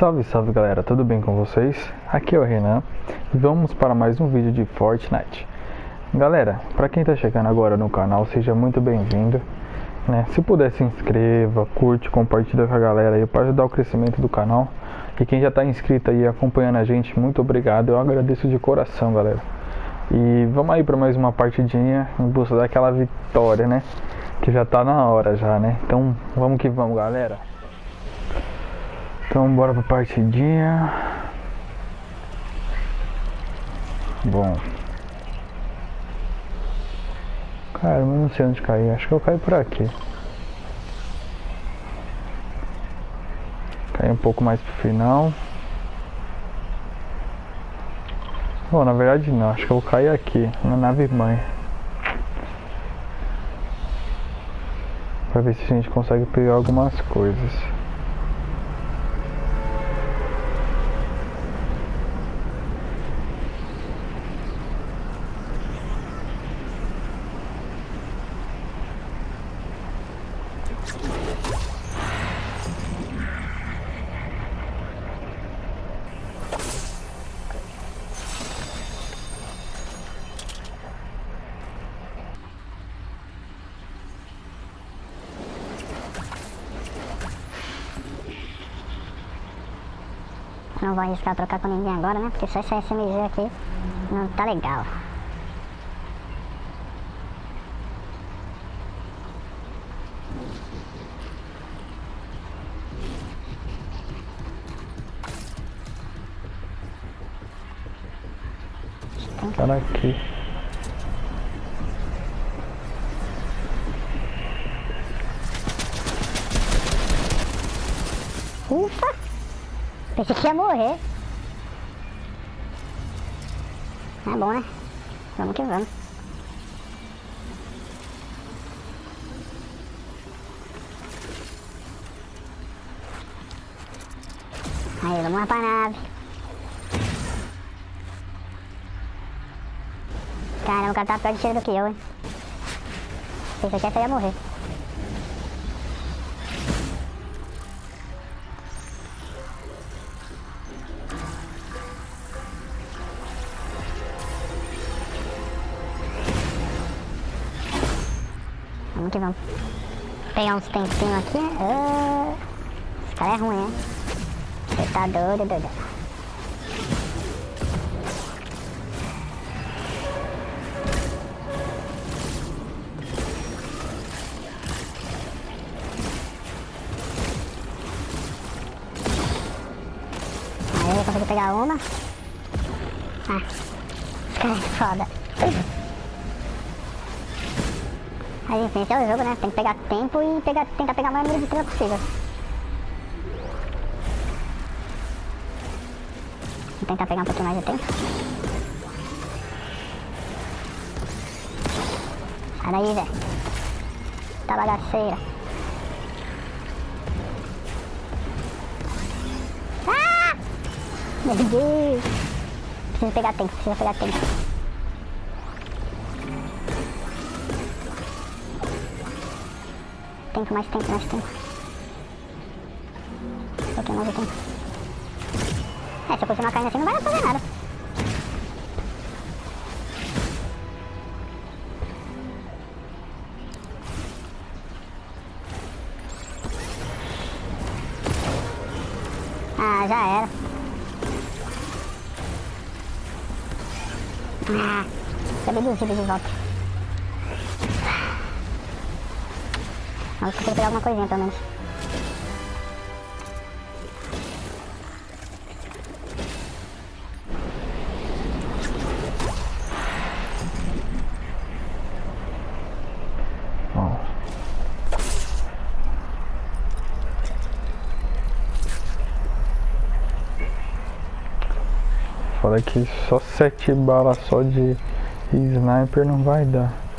Salve, salve galera, tudo bem com vocês? Aqui é o Renan e vamos para mais um vídeo de Fortnite. Galera, para quem está chegando agora no canal, seja muito bem-vindo. Né? Se puder, se inscreva, curte, compartilha com a galera aí para ajudar o crescimento do canal. E quem já está inscrito aí acompanhando a gente, muito obrigado, eu agradeço de coração, galera. E vamos aí para mais uma partidinha em busca daquela vitória, né? Que já tá na hora já, né? Então vamos que vamos, galera. Então bora pra partidinha. Bom. Cara, eu não sei onde cair. Acho que eu caio por aqui. Cair um pouco mais pro final. Bom, na verdade não. Acho que eu cair aqui, na nave mãe. Pra ver se a gente consegue pegar algumas coisas. Não vou arriscar trocar com ninguém agora, né? Porque só esse SMG aqui não tá legal. Cara aqui. Ufa! Pensei que ia morrer. É bom, né? Vamos que vamos. Aí, vamos lá pra nave. Caramba, o cara tá pior de cheiro do que eu, hein? Pensei que ia morrer. Pegar uns tempinhos aqui. Ah, esse cara é ruim, né? Você tá doido, doido. Aí eu consegui pegar uma. Ah, esse cara é foda. Enfim, esse é o jogo, né? Tem que pegar tempo e pegar, tentar pegar o maior número de estrelas possível. Vou tentar pegar um pouquinho mais de tempo. Sai daí, Zé. Tá bagaceira. Ah! Meu Deus! Preciso pegar tempo, preciso pegar tempo. Tempo, mais tempo, mais tempo. Um pouquinho mais de tempo. É, se eu continuar caindo assim não vai fazer nada. Ah, já era. Ah, duas vidas de volta. Mas consigo pegar alguma coisinha pelo menos. Fala que só sete balas só de sniper não vai dar.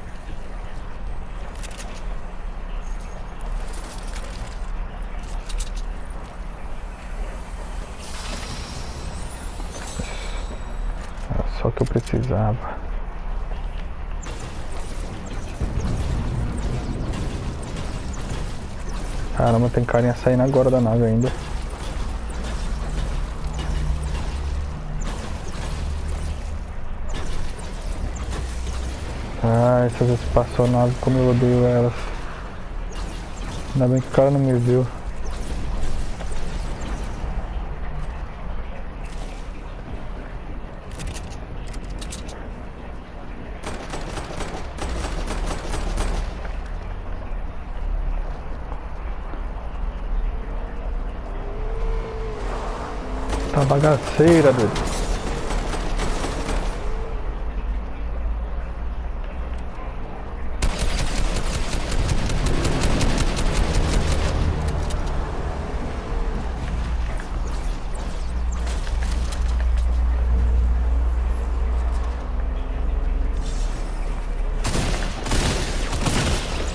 que eu precisava. Caramba, tem carinha saindo agora da nave ainda. Ah, essas espaçonaves, como eu odeio elas. Ainda bem que o cara não me viu. Tá bagaceira, doido.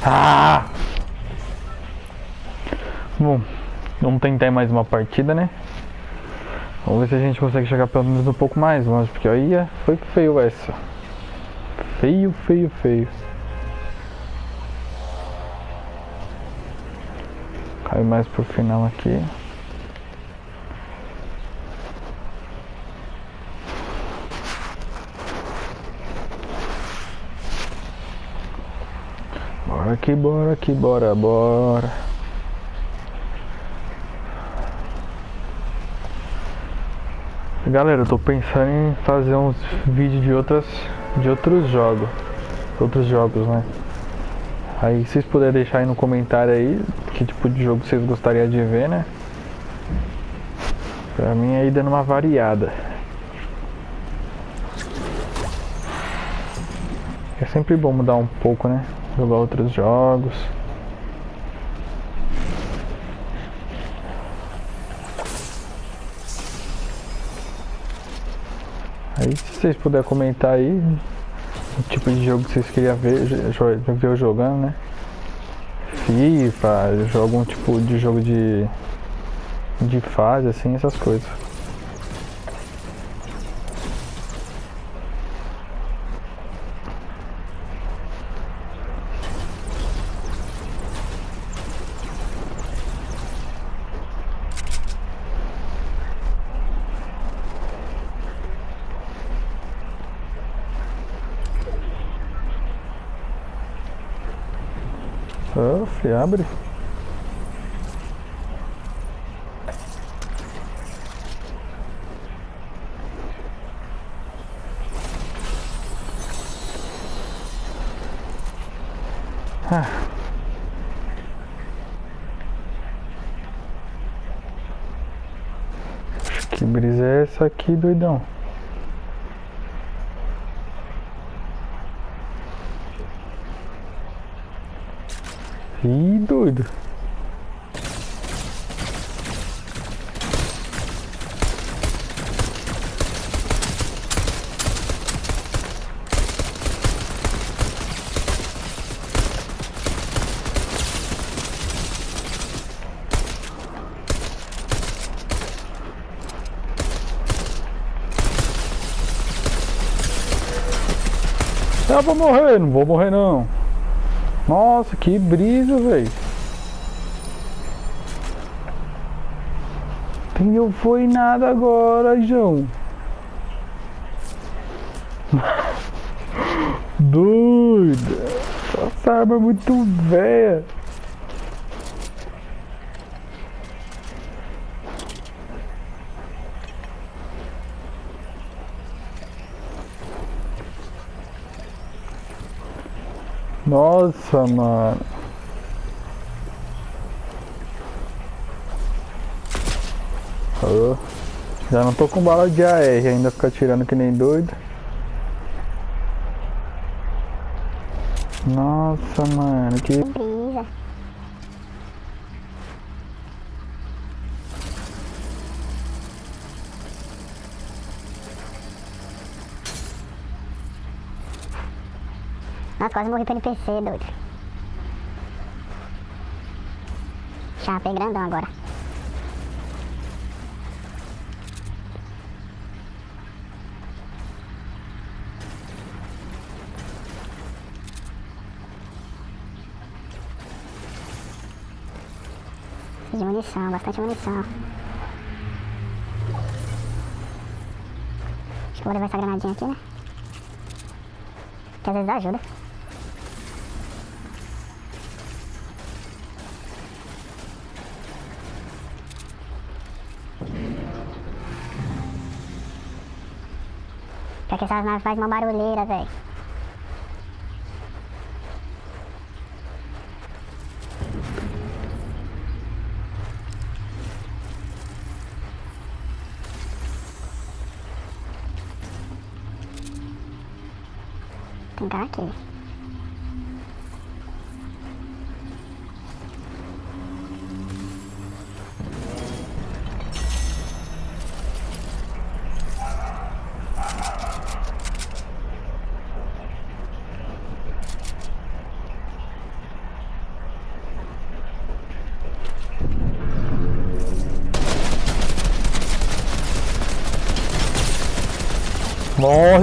Ah! Bom, vamos tentar mais uma partida, né? Vamos ver se a gente consegue chegar pelo menos um pouco mais longe, porque aí é, foi feio essa. Feio, feio, feio. Cai mais pro final aqui. Bora aqui, bora aqui, bora, bora. Galera, eu tô pensando em fazer uns vídeos de outras de outros jogos. Outros jogos, né? Aí vocês puderem deixar aí no comentário aí que tipo de jogo vocês gostariam de ver, né? Pra mim aí dando uma variada. É sempre bom mudar um pouco, né? Jogar outros jogos. Aí se vocês puderem comentar aí o tipo de jogo que vocês queriam ver, ver eu jogando, né? FIFA, algum tipo de jogo de, de fase, assim, essas coisas. Off, abre. Ah. Que brisa é essa aqui, doidão? Doido. Eu vou morrer, não vou morrer não. Nossa, que brisa, velho. Não foi nada agora, João. Doida. Essa arma é muito velha. Nossa, mano. Oh. Já não tô com bala de AR, ainda fica tirando que nem doido. Nossa, mano, que... Brisa. Nossa, quase morri pro NPC, doido. Chapei grandão agora. de munição, bastante munição. Acho que vou levar essa granadinha aqui, né? Que às vezes ajuda. Porque essas naves fazem uma barulheira, velho. Tem cara aqui.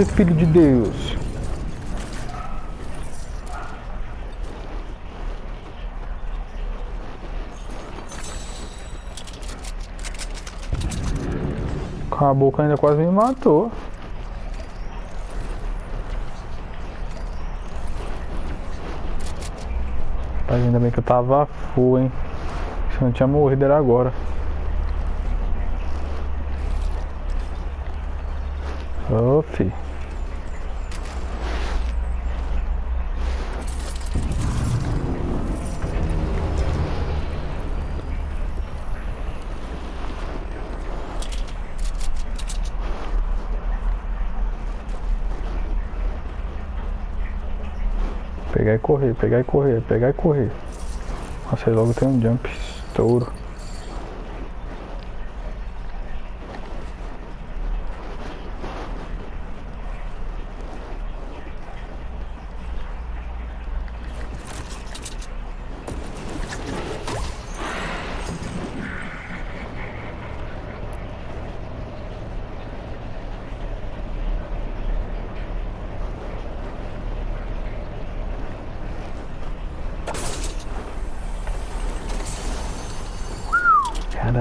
Filho de Deus. A boca ainda quase me matou. Mas ainda bem que eu tava full, hein. Se não tinha morrido era agora. Pegar e correr, pegar e correr, pegar e correr. Nossa, aí logo tem um jump estouro.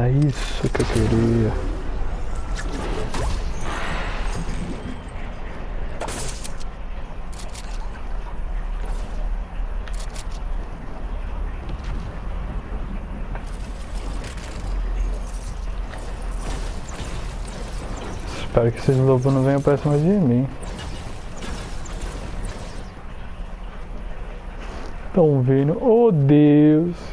Era isso que eu queria. Espero que esses lobos não venham pra cima de mim. Estão vindo. Oh Deus!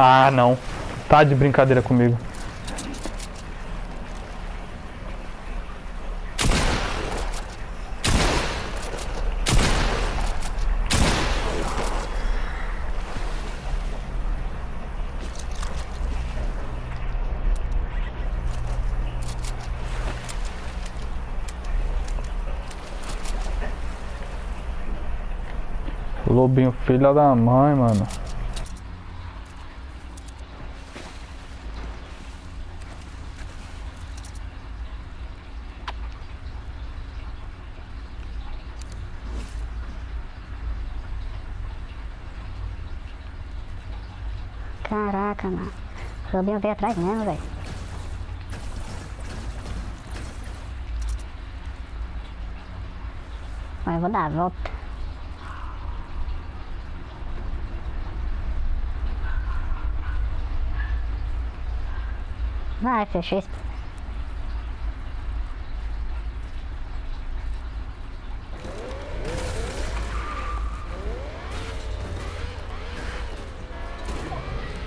Ah, não. Tá de brincadeira comigo. Lobinho, filha da mãe, mano. Caraca, mano. O Lobinho veio atrás mesmo, velho. Mas eu vou dar a volta. Vai, fechou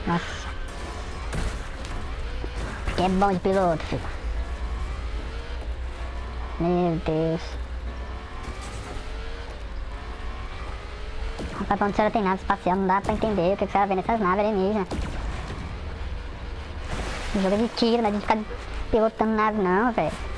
Nossa. Que é bom de piloto, filho. Meu Deus. Rapaz, quando você tem nave espacial, não dá pra entender o que você vai ver nessas naves alienígenas. Jogo de tiro, não é de ficar pilotando nave não, velho.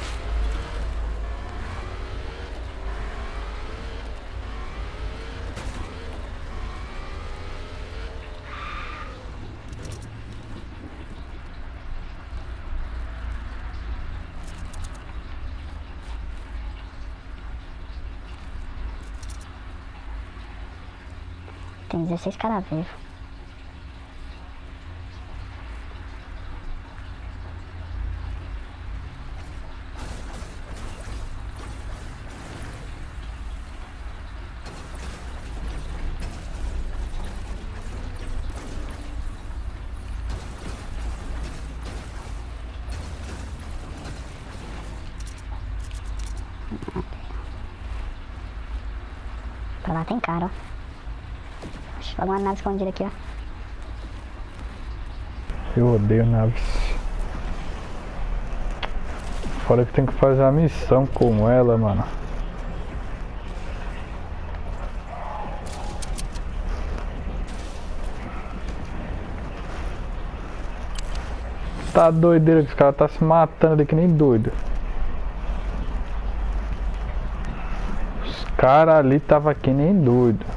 Tem 16 caras vivos. Pra lá tem cara, ó. Acho alguma nave escondida aqui, ó. Eu odeio naves. Fora que tem que fazer a missão com ela, mano. Tá doideira que os caras tá se matando ali que nem doido. Os caras ali tava que nem doido.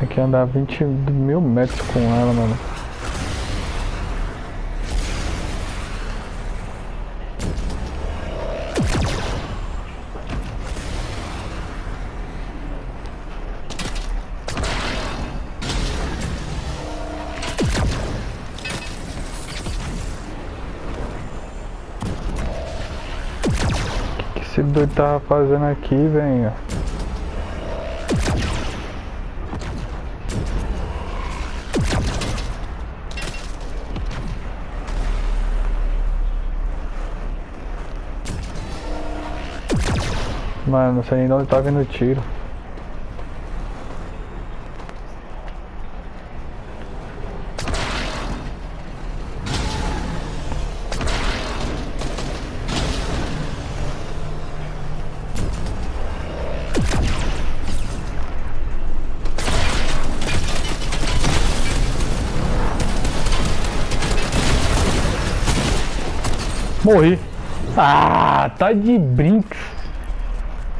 Tem que andar 20 mil metros com ela, mano. O que esse doido tava fazendo aqui, velho? Mano, não sei nem de onde tá vindo o tiro. Morri. Ah, tá de brinco.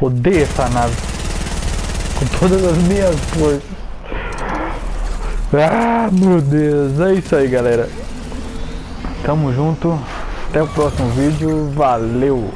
Odeio essa nave. Com todas as minhas forças. Ah, meu Deus. É isso aí, galera. Tamo junto. Até o próximo vídeo. Valeu.